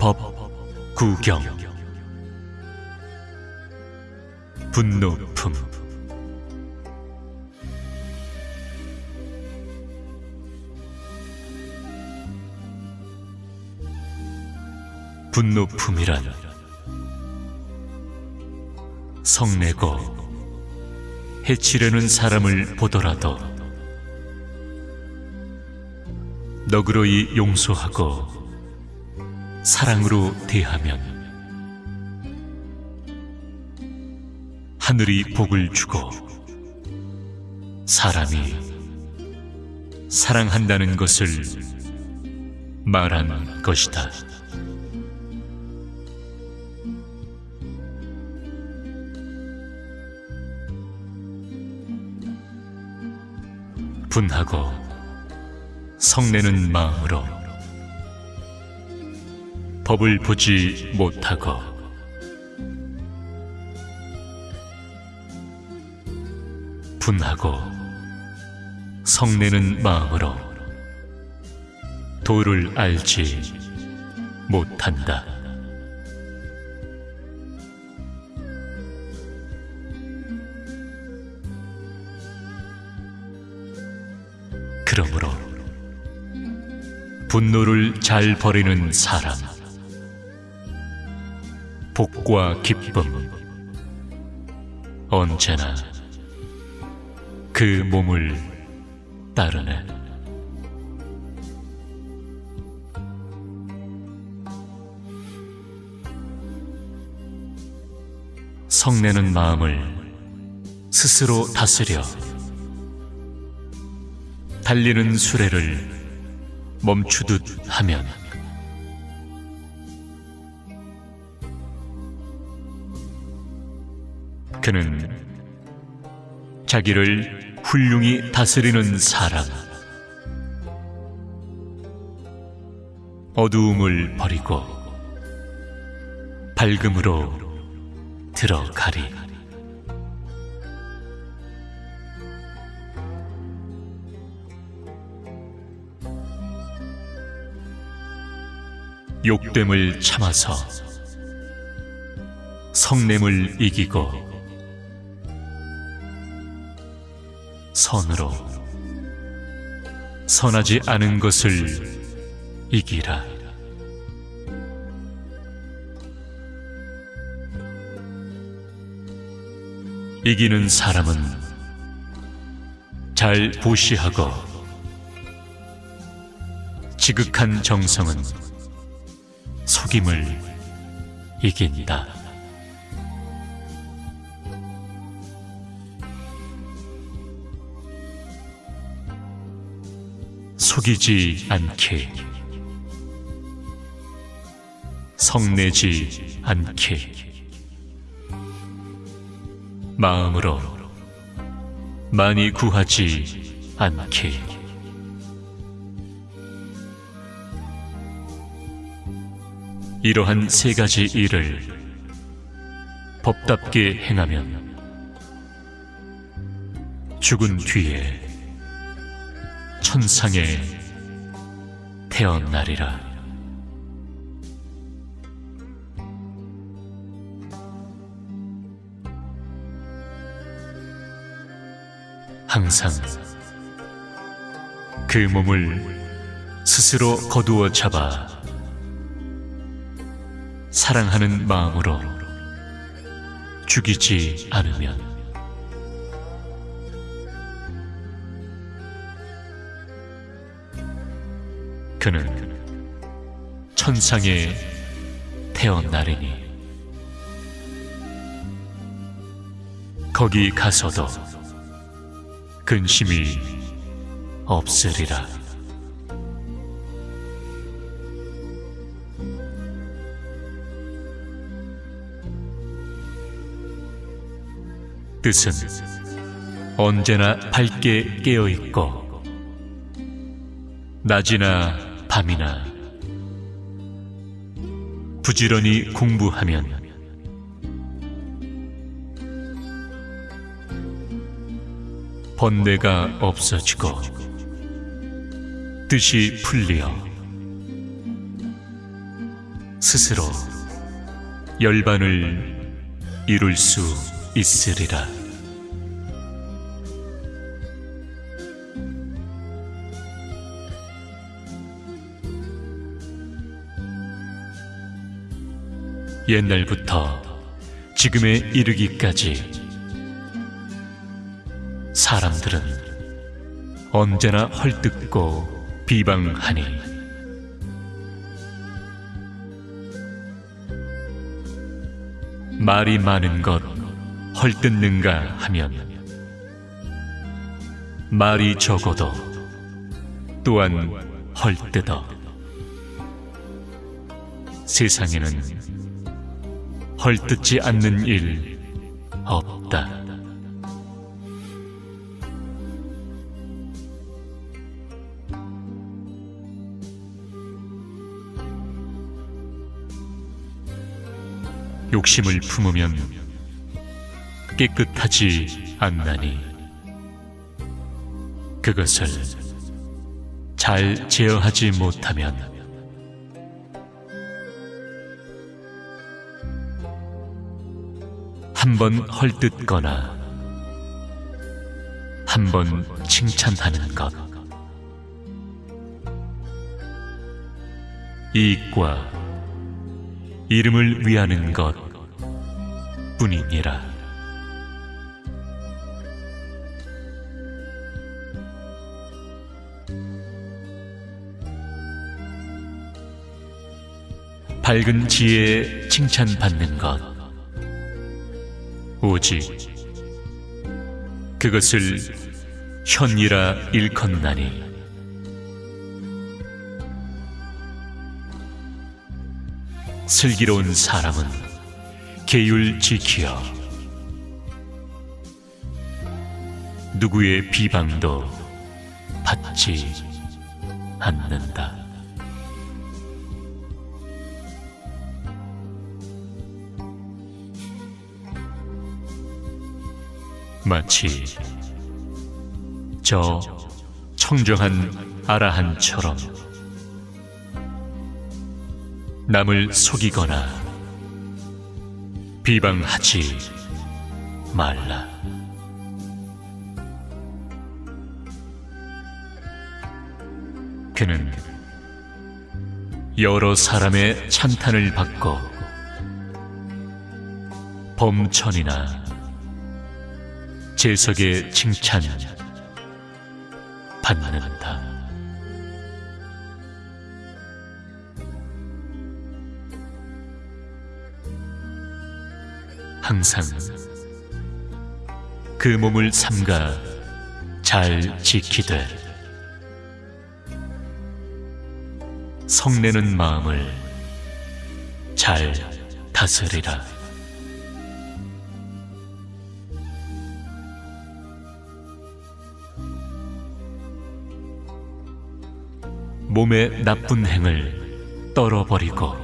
법 구경. 분노품. 분노품이란 성내고 해치려는 사람을 보더라도 너그러이 용서하고 사랑으로 대하면 하늘이 복을 주고 사람이 사랑한다는 것을 말한 것이다. 분하고 성내는 마음으로 법을 보지 못하고 분하고 성내는 마음으로 도를 알지 못한다. 그러므로 분노를 잘 버리는 사람, 복과 기쁨, 언제나 그 몸을 따르네. 성내는 마음을 스스로 다스려 달리는 수레를 멈추듯 하면 그는 자기를 훌륭히 다스리는 사람 어두움을 버리고 밝음으로 들어가리. 욕됨을 참아서 성냄을 이기고 선으로 선하지 않은 것을 이기라. 이기는 사람은 잘 보시하고 지극한 정성은 속임을 이긴다. 속이지 않게. 성내지 않게. 마음으로 많이 구하지 않게. 이러한 세 가지 일을 법답게 행하면 죽은 뒤에 천상에 태어나리라. 항상 그 몸을 스스로 거두어 잡아 사랑하는 마음으로 죽이지 않으면 그는 천상에 태어나리니 거기 가서도 근심이 없으리라. 뜻은 언제나 밝게 깨어 있고 낮이나 밤이나 부지런히 공부하면 번뇌가 없어지고 뜻이 풀리어 스스로 열반을 이룰 수 있으리라. 옛날부터 지금에 이르기까지 사람들은 언제나 헐뜯고 비방하니 말이 많은 것 헐뜯는가 하면 말이 적어도 또한 헐뜯어. 세상에는 헐뜯지 않는 일 없다. 욕심을 품으면 깨끗하지 않나니 그것을 잘 제어하지 못하면 한 번 헐뜯거나 한 번 칭찬하는 것 이익과 이름을 위하는 것 뿐이니라. 밝은 지혜에 칭찬받는 것, 오직 그것을 현이라 일컫나니 슬기로운 사람은 계율 지키어 누구의 비방도 받지 않는다. 마치 저 청정한 아라한처럼 남을 속이거나 비방하지 말라. 그는 여러 사람의 찬탄을 받고 범천이나 재석의 칭찬 받는다. 항상 그 몸을 삼가 잘 지키되 성내는 마음을 잘 다스리라. 몸의 나쁜 행을 떨어버리고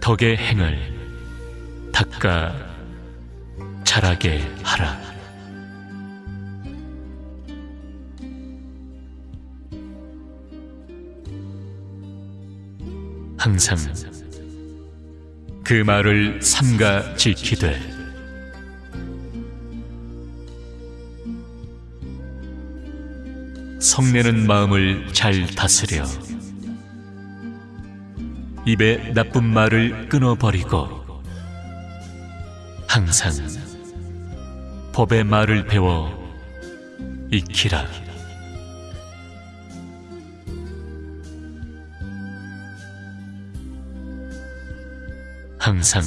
덕의 행을 닦아 자라게 하라. 항상 그 말을 삼가 지키되 성내는 마음을 잘 다스려 입에 나쁜 말을 끊어버리고 항상 법의 말을 배워 익히라. 항상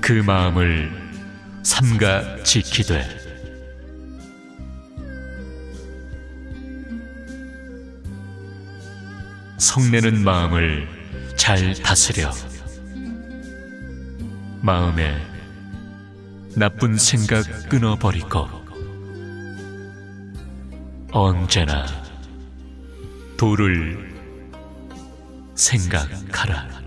그 마음을 삼가 지키되 성내는 마음을 잘 다스려 마음에 나쁜 생각 끊어버리고 언제나 도를 생각하라.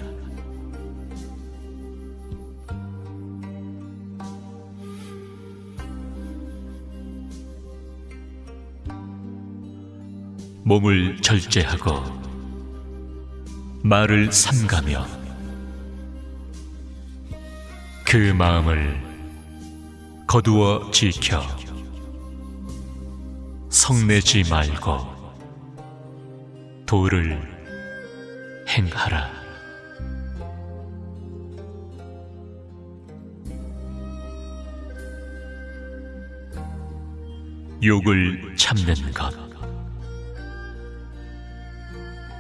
몸을 절제하고 말을 삼가며 그 마음을 거두어 지켜 성내지 말고 도를 행하라. 욕을 참는 것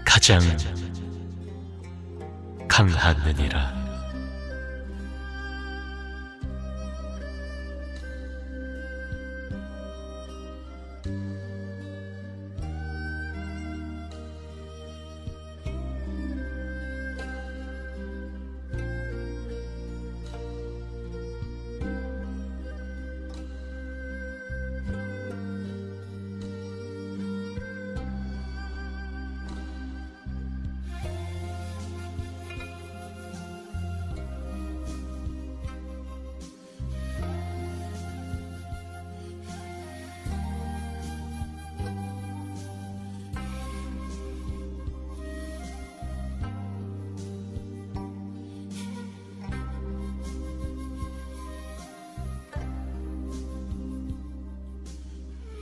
가장 강하느니라.